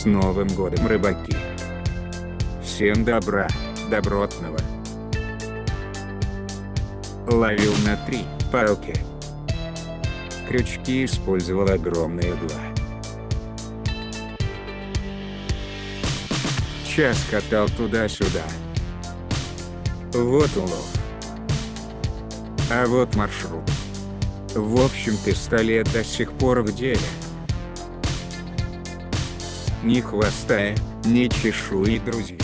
С Новым годом, рыбаки! Всем добра, добротного. Ловил на три палки. Крючки использовал огромные два. Час катал туда-сюда. Вот улов. А вот маршрут. В общем пистолет до сих пор в деле. Ни хвоста, ни чешуи, друзья.